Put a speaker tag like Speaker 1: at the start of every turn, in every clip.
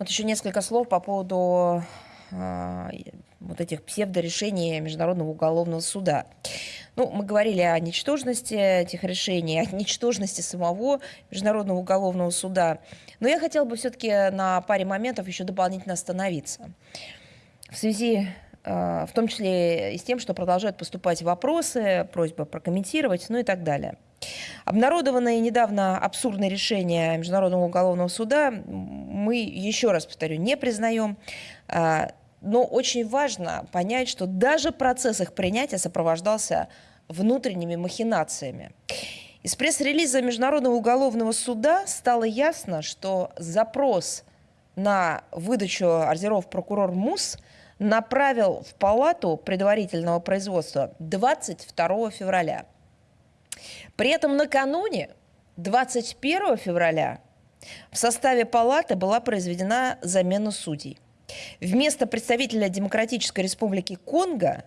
Speaker 1: Вот еще несколько слов по поводу э, вот этих псевдорешений Международного уголовного суда. Ну, мы говорили о ничтожности этих решений, о ничтожности самого Международного уголовного суда. Но я хотела бы все-таки на паре моментов еще дополнительно остановиться. В связи э, в том числе и с тем, что продолжают поступать вопросы, просьба прокомментировать, ну и так далее. Обнародованное недавно абсурдное решение Международного уголовного суда мы, еще раз повторю, не признаем. А, но очень важно понять, что даже процесс их принятия сопровождался внутренними махинациями. Из пресс-релиза Международного уголовного суда стало ясно, что запрос на выдачу ордеров прокурор МУС направил в палату предварительного производства 22 февраля. При этом накануне, 21 февраля, в составе палаты была произведена замена судей. Вместо представителя Демократической Республики Конго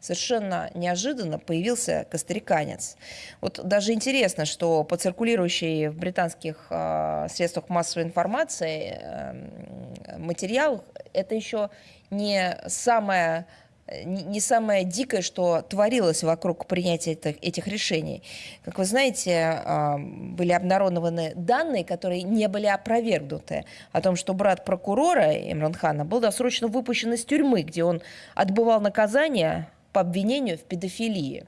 Speaker 1: совершенно неожиданно появился костариканец. Вот даже интересно, что по циркулирующей в британских э, средствах массовой информации э, материал это еще не самое не самое дикое, что творилось вокруг принятия этих решений. Как вы знаете, а, были обнародованы данные, которые не были опровергнуты, о том, что брат прокурора Имранхана был досрочно выпущен из тюрьмы, где он отбывал наказание по обвинению в педофилии.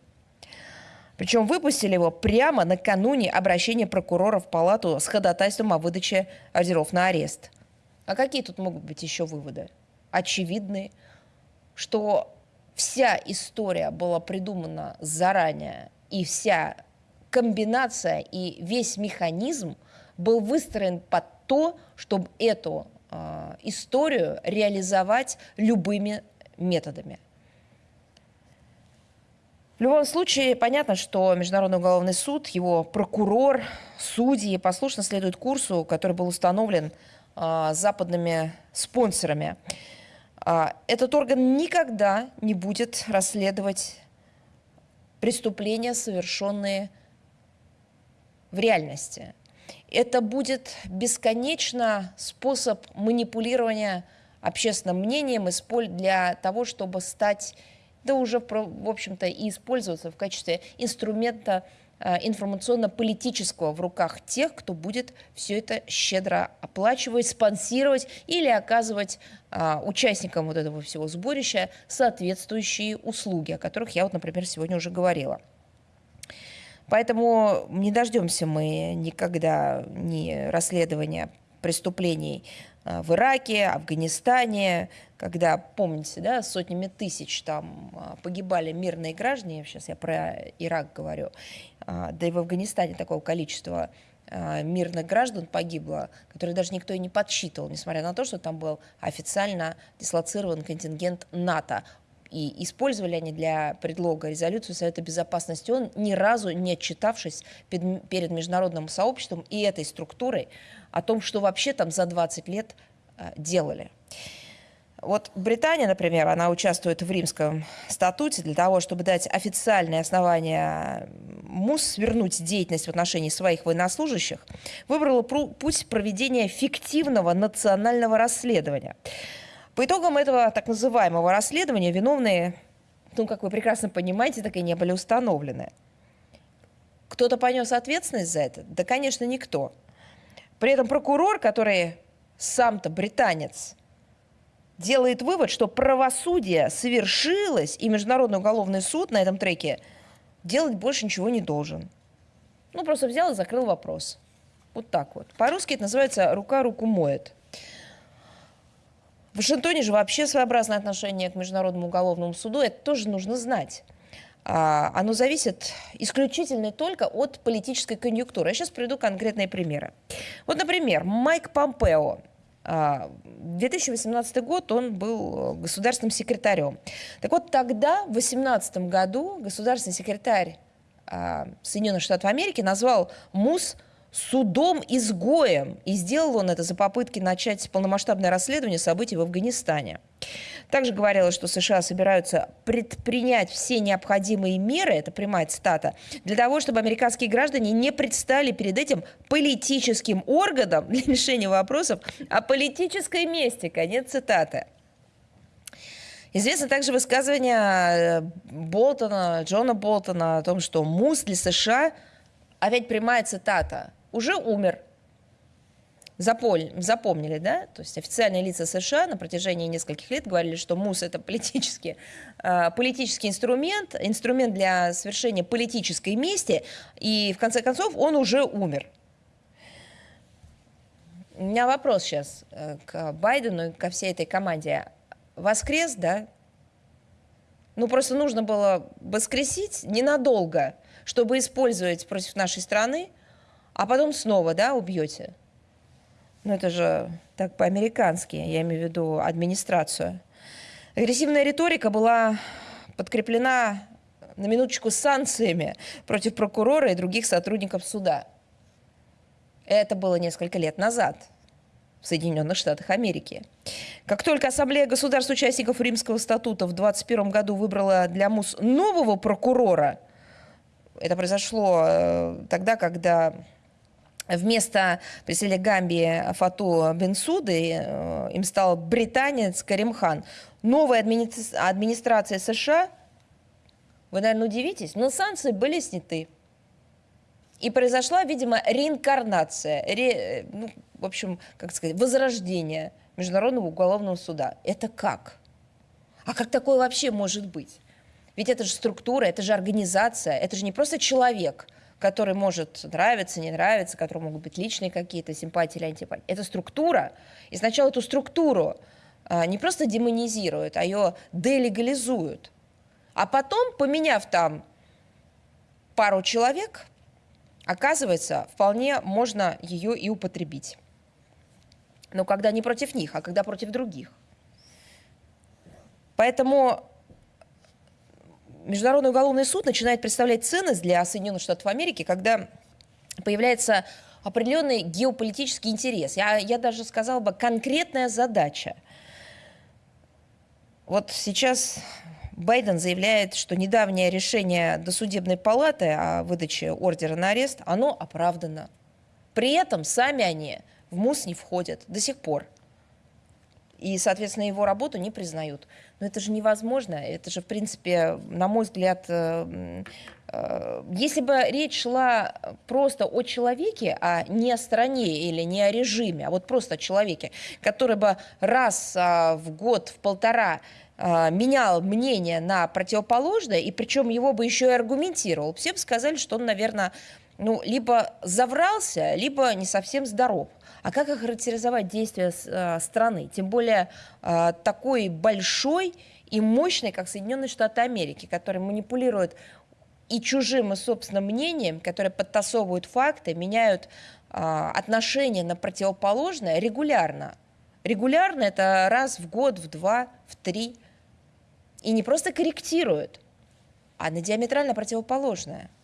Speaker 1: Причем выпустили его прямо накануне обращения прокурора в палату с ходатайством о выдаче ордеров на арест. А какие тут могут быть еще выводы? Очевидные – что вся история была придумана заранее, и вся комбинация и весь механизм был выстроен под то, чтобы эту э, историю реализовать любыми методами. В любом случае, понятно, что Международный уголовный суд, его прокурор, судьи послушно следуют курсу, который был установлен э, западными спонсорами. А, этот орган никогда не будет расследовать преступления, совершенные в реальности. Это будет бесконечно способ манипулирования общественным мнением для того, чтобы стать, да уже, в общем-то, и использоваться в качестве инструмента информационно-политического в руках тех, кто будет все это щедро оплачивать, спонсировать или оказывать а, участникам вот этого всего сборища соответствующие услуги, о которых я вот, например, сегодня уже говорила. Поэтому не дождемся мы никогда ни расследования преступлений э, в Ираке, Афганистане, когда, помните, да, сотнями тысяч там э, погибали мирные граждане, сейчас я про Ирак говорю, э, да и в Афганистане такого количества мирных граждан погибло, которые даже никто и не подсчитывал, несмотря на то, что там был официально дислоцирован контингент НАТО. И использовали они для предлога резолюцию Совета Безопасности ООН, ни разу не отчитавшись перед международным сообществом и этой структурой о том, что вообще там за 20 лет э, делали. Вот Британия, например, она участвует в римском статуте для того, чтобы дать официальное основание МУС свернуть деятельность в отношении своих военнослужащих, выбрала путь проведения фиктивного национального расследования. По итогам этого так называемого расследования виновные, ну, как вы прекрасно понимаете, так и не были установлены. Кто-то понес ответственность за это? Да, конечно, никто. При этом прокурор, который сам-то британец, делает вывод, что правосудие совершилось, и Международный уголовный суд на этом треке делать больше ничего не должен. Ну, просто взял и закрыл вопрос. Вот так вот. По-русски это называется «рука руку моет». В Вашингтоне же вообще своеобразное отношение к Международному уголовному суду. Это тоже нужно знать. А, оно зависит исключительно только от политической конъюнктуры. Я сейчас приведу конкретные примеры. Вот, например, Майк Помпео. 2018 а, год он был государственным секретарем. Так вот, тогда, в 2018 году, государственный секретарь а, Соединенных Штатов Америки назвал МУС судом-изгоем. И сделал он это за попытки начать полномасштабное расследование событий в Афганистане. Также говорилось, что США собираются предпринять все необходимые меры, это прямая цитата, для того, чтобы американские граждане не предстали перед этим политическим органом для решения вопросов о политической мести. Конец цитаты. Известно также высказывание э, Болтона, Джона Болтона о том, что МУС для США, опять прямая цитата, уже умер. запомнили, да? То есть официальные лица США на протяжении нескольких лет говорили, что МУС – это политический, э, политический инструмент, инструмент для совершения политической мести, и в конце концов он уже умер. У меня вопрос сейчас э, к Байдену и ко всей этой команде. Воскрес, да? Ну, просто нужно было воскресить ненадолго, чтобы использовать против нашей страны – а потом снова, да, убьете. Ну, это же так по-американски, я имею в виду администрацию. Агрессивная риторика была подкреплена на минуточку санкциями против прокурора и других сотрудников суда. Это было несколько лет назад в Соединенных Штатах Америки. Как только Ассамблея государств-участников Римского статута в 2021 году выбрала для МУС нового прокурора, это произошло э, тогда, когда Вместо представителя Гамбии Фату Бенсуды э, им стал британец Карим Хан. Новая администрация США, вы, наверное, удивитесь, но санкции были сняты. И произошла, видимо, реинкарнация, ре, ну, в общем, как сказать, возрождение Международного уголовного суда. Это как? А как такое вообще может быть? Ведь это же структура, это же организация, это же не просто человек – который может нравиться, не нравиться, который могут быть личные какие-то симпатии или антипатии. Это структура. И сначала эту структуру а, не просто демонизируют, а ее делегализуют. А потом, поменяв там пару человек, оказывается, вполне можно ее и употребить. Но когда не против них, а когда против других. Поэтому Международный уголовный суд начинает представлять ценность для Соединенных Штатов Америки, когда появляется определенный геополитический интерес. Я, я даже сказала бы конкретная задача. Вот сейчас Байден заявляет, что недавнее решение досудебной палаты о выдаче ордера на арест, оно оправдано. При этом сами они в МУС не входят до сих пор и, соответственно, его работу не признают. Но это же невозможно, это же, в принципе, на мой взгляд, э, э, если бы речь шла просто о человеке, а не о стране или не о режиме, а вот просто о человеке, который бы раз а, в год, в полтора а, менял мнение на противоположное, и причем его бы еще и аргументировал, все бы сказали, что он, наверное, ну, либо заврался, либо не совсем здоров. А как охарактеризовать действия э, страны, тем более э, такой большой и мощной, как Соединенные Штаты Америки, который манипулирует и чужим, и собственным мнением, которые подтасовывают факты, меняют э, отношения на противоположное регулярно. Регулярно это раз в год, в два, в три. И не просто корректируют, а на диаметрально противоположное –